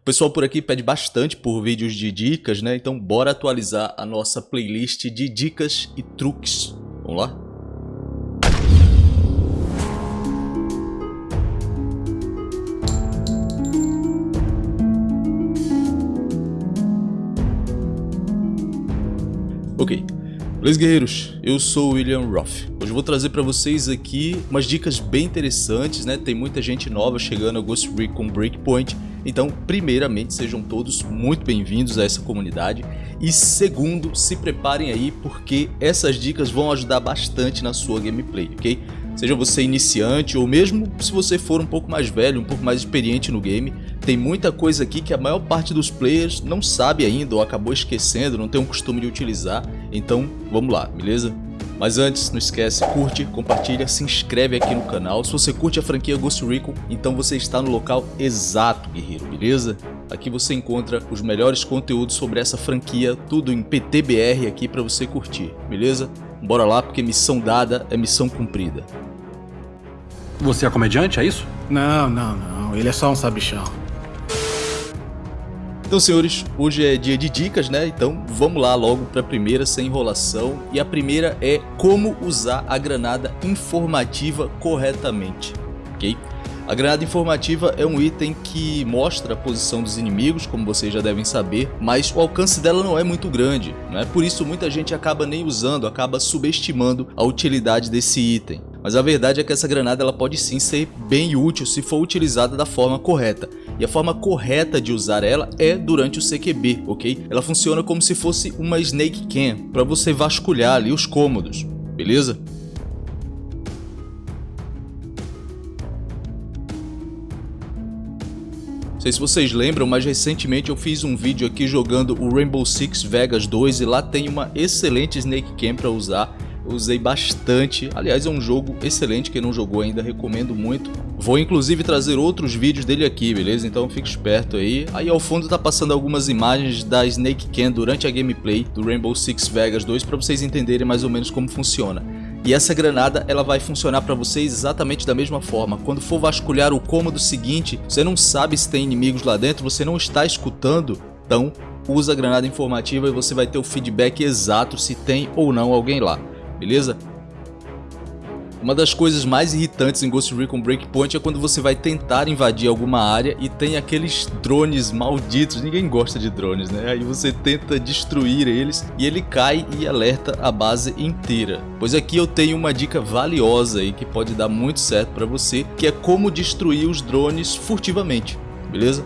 O pessoal por aqui pede bastante por vídeos de dicas, né? Então bora atualizar a nossa playlist de dicas e truques. Vamos lá? Ok, Beleza guerreiros, eu sou o William Roth. Hoje eu vou trazer para vocês aqui umas dicas bem interessantes, né? Tem muita gente nova chegando a Ghost Recon Breakpoint, então primeiramente sejam todos muito bem-vindos a essa comunidade e segundo, se preparem aí porque essas dicas vão ajudar bastante na sua gameplay, ok? Seja você iniciante ou mesmo se você for um pouco mais velho, um pouco mais experiente no game, tem muita coisa aqui que a maior parte dos players não sabe ainda ou acabou esquecendo, não tem um costume de utilizar, então vamos lá, beleza? Mas antes, não esquece, curte, compartilha, se inscreve aqui no canal. Se você curte a franquia Ghost Recon, então você está no local exato, guerreiro, beleza? Aqui você encontra os melhores conteúdos sobre essa franquia, tudo em PTBR aqui para você curtir, beleza? Bora lá, porque missão dada é missão cumprida. Você é comediante, é isso? Não, não, não. Ele é só um sabichão. Então, senhores, hoje é dia de dicas, né? Então, vamos lá logo para a primeira, sem enrolação. E a primeira é como usar a granada informativa corretamente, ok? A granada informativa é um item que mostra a posição dos inimigos, como vocês já devem saber, mas o alcance dela não é muito grande, né? por isso muita gente acaba nem usando, acaba subestimando a utilidade desse item. Mas a verdade é que essa granada ela pode sim ser bem útil se for utilizada da forma correta. E a forma correta de usar ela é durante o CQB, ok? Ela funciona como se fosse uma Snake Cam, para você vasculhar ali os cômodos, beleza? Não sei se vocês lembram, mas recentemente eu fiz um vídeo aqui jogando o Rainbow Six Vegas 2 e lá tem uma excelente Snake Cam para usar. Usei bastante, aliás é um jogo excelente, quem não jogou ainda recomendo muito. Vou inclusive trazer outros vídeos dele aqui, beleza? Então fique esperto aí. Aí ao fundo tá passando algumas imagens da Snake Cam durante a gameplay do Rainbow Six Vegas 2 para vocês entenderem mais ou menos como funciona. E essa granada ela vai funcionar para vocês exatamente da mesma forma. Quando for vasculhar o cômodo seguinte, você não sabe se tem inimigos lá dentro, você não está escutando, então usa a granada informativa e você vai ter o feedback exato se tem ou não alguém lá, beleza? Uma das coisas mais irritantes em Ghost Recon Breakpoint é quando você vai tentar invadir alguma área e tem aqueles drones malditos, ninguém gosta de drones, né? Aí você tenta destruir eles e ele cai e alerta a base inteira. Pois aqui eu tenho uma dica valiosa aí que pode dar muito certo para você, que é como destruir os drones furtivamente, beleza?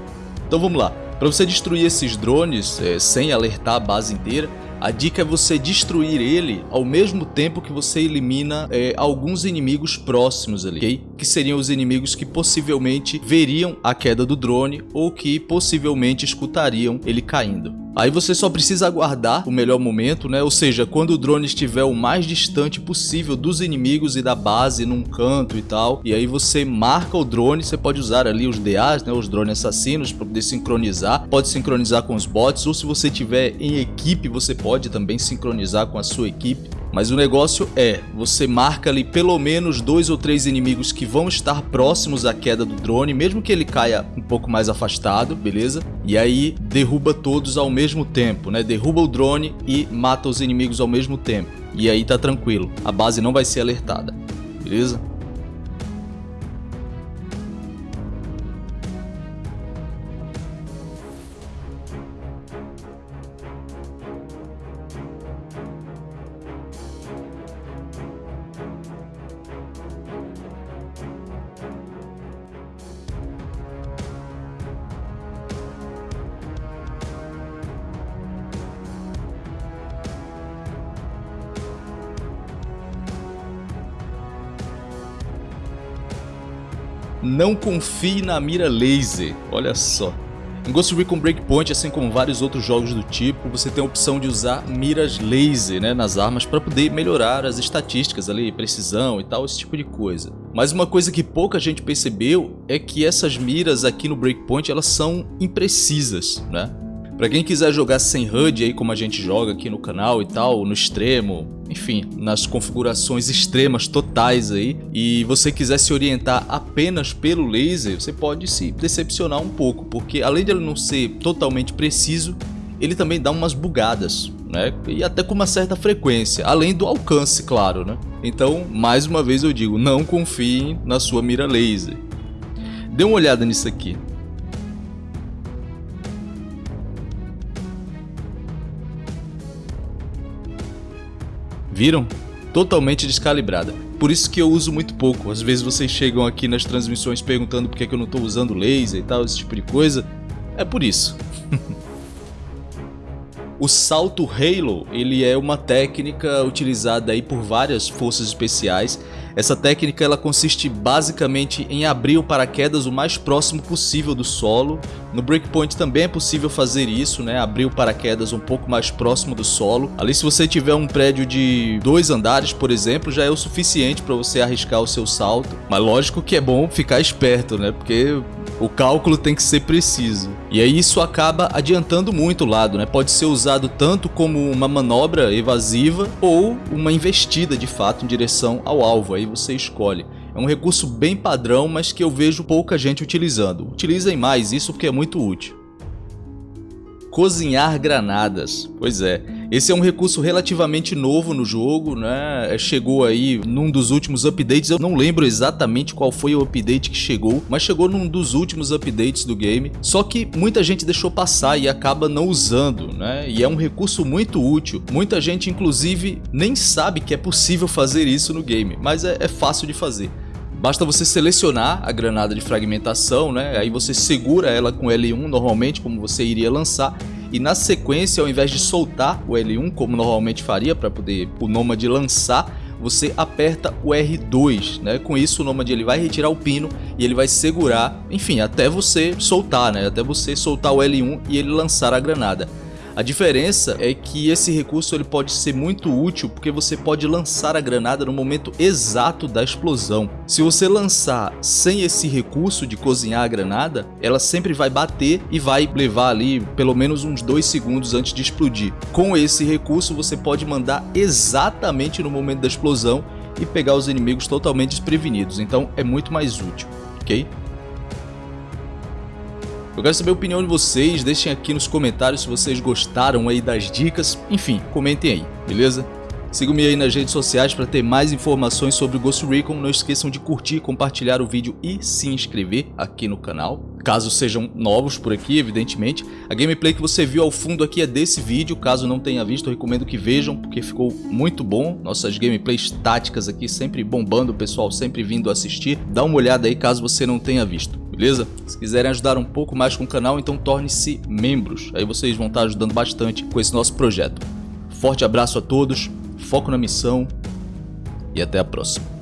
Então vamos lá. Para você destruir esses drones é, sem alertar a base inteira, a dica é você destruir ele ao mesmo tempo que você elimina é, alguns inimigos próximos ali, ok? Que seriam os inimigos que possivelmente veriam a queda do drone ou que possivelmente escutariam ele caindo. Aí você só precisa aguardar o melhor momento, né? Ou seja, quando o drone estiver o mais distante possível dos inimigos e da base num canto e tal. E aí você marca o drone, você pode usar ali os DAs, né? Os drones assassinos para poder sincronizar. Pode sincronizar com os bots ou se você tiver em equipe, você pode também sincronizar com a sua equipe. Mas o negócio é, você marca ali pelo menos dois ou três inimigos que vão estar próximos à queda do drone, mesmo que ele caia um pouco mais afastado, beleza? E aí derruba todos ao mesmo tempo, né? Derruba o drone e mata os inimigos ao mesmo tempo. E aí tá tranquilo, a base não vai ser alertada, beleza? Não confie na mira laser, olha só. Em Ghost Recon Breakpoint, assim como vários outros jogos do tipo, você tem a opção de usar miras laser né, nas armas para poder melhorar as estatísticas ali, precisão e tal, esse tipo de coisa. Mas uma coisa que pouca gente percebeu é que essas miras aqui no Breakpoint elas são imprecisas, né? Para quem quiser jogar sem HUD aí como a gente joga aqui no canal e tal, no extremo, enfim, nas configurações extremas totais aí, e você quiser se orientar apenas pelo laser, você pode se decepcionar um pouco, porque além de ele não ser totalmente preciso, ele também dá umas bugadas, né? E até com uma certa frequência, além do alcance, claro, né? Então, mais uma vez eu digo, não confiem na sua mira laser. Dê uma olhada nisso aqui. Viram? Totalmente descalibrada. Por isso que eu uso muito pouco. Às vezes vocês chegam aqui nas transmissões perguntando por que eu não estou usando laser e tal, esse tipo de coisa. É por isso. O salto Halo, ele é uma técnica utilizada aí por várias forças especiais. Essa técnica ela consiste basicamente em abrir o paraquedas o mais próximo possível do solo. No Breakpoint também é possível fazer isso, né? Abrir o paraquedas um pouco mais próximo do solo. Ali se você tiver um prédio de dois andares, por exemplo, já é o suficiente para você arriscar o seu salto. Mas lógico que é bom ficar esperto, né? Porque o cálculo tem que ser preciso. E aí isso acaba adiantando muito o lado, né? Pode ser usado tanto como uma manobra evasiva ou uma investida de fato em direção ao alvo, aí você escolhe. É um recurso bem padrão, mas que eu vejo pouca gente utilizando. Utilizem mais isso porque é muito útil cozinhar granadas. Pois é, esse é um recurso relativamente novo no jogo, né? É, chegou aí num dos últimos updates, eu não lembro exatamente qual foi o update que chegou, mas chegou num dos últimos updates do game. Só que muita gente deixou passar e acaba não usando, né? E é um recurso muito útil. Muita gente, inclusive, nem sabe que é possível fazer isso no game, mas é, é fácil de fazer. Basta você selecionar a granada de fragmentação, né? Aí você segura ela com L1 normalmente, como você iria lançar, e na sequência, ao invés de soltar o L1, como normalmente faria para poder o Nomad lançar, você aperta o R2, né? Com isso o Nomad ele vai retirar o pino e ele vai segurar, enfim, até você soltar, né? Até você soltar o L1 e ele lançar a granada. A diferença é que esse recurso ele pode ser muito útil porque você pode lançar a granada no momento exato da explosão. Se você lançar sem esse recurso de cozinhar a granada, ela sempre vai bater e vai levar ali pelo menos uns 2 segundos antes de explodir. Com esse recurso você pode mandar exatamente no momento da explosão e pegar os inimigos totalmente desprevenidos, então é muito mais útil, ok? Eu quero saber a opinião de vocês, deixem aqui nos comentários se vocês gostaram aí das dicas, enfim, comentem aí, beleza? Sigam-me aí nas redes sociais para ter mais informações sobre o Ghost Recon, não esqueçam de curtir, compartilhar o vídeo e se inscrever aqui no canal. Caso sejam novos por aqui, evidentemente. A gameplay que você viu ao fundo aqui é desse vídeo, caso não tenha visto, eu recomendo que vejam, porque ficou muito bom. Nossas gameplays táticas aqui sempre bombando, o pessoal sempre vindo assistir. Dá uma olhada aí caso você não tenha visto beleza? Se quiserem ajudar um pouco mais com o canal, então torne-se membros. Aí vocês vão estar ajudando bastante com esse nosso projeto. Forte abraço a todos, foco na missão e até a próxima.